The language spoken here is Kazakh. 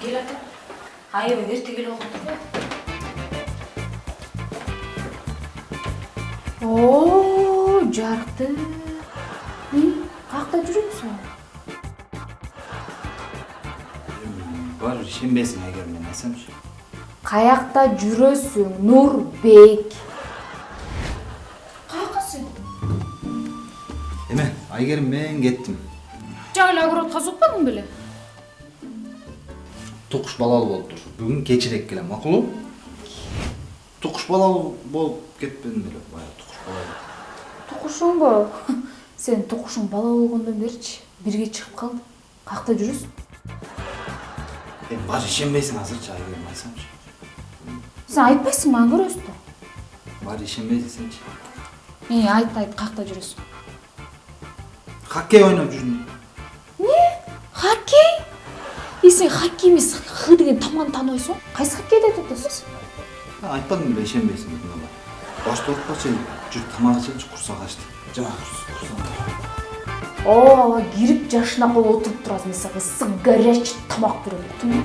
кел ата аябай эрте келип алыптыр да о жарыктуу каякта жүрөсүң бар ишенбейсиң айгерим мен айтсамчы Каякта жүрөсүң нурбек каяка сен эме айгерим мен кеттим жаңы эле огородко сукпадың беле? Тукуш балалуу болуптур бүгүн кечирээк келем макулбу тукуш балалуу болуп кетпедим беле баягы тукуш балалуу тукушуңбу сен тукушуң бала болгондон беричи бирге чыгып калдык каякта жүрөсүң эми баары ишенбейсиң азырчы айгерим айтсамчы сен айтпайсыңбы аны көрөбүз да баары ишенбей десеңчи и айт айт каякта жүрөсүң хоккей ойноп жүрдүм эмне хоккей? И сен хоккей эмес х деген тамганы тааныбайсың кайсы хоккейди айтып атасыз айтпадым беле ишенбейсиң деп мына башты оорутпачы жүр тамак ичеличи курсак ачты жана курсак ооба кирип жашына коюп отуруп турасың мен сага ысык горячий тамак берем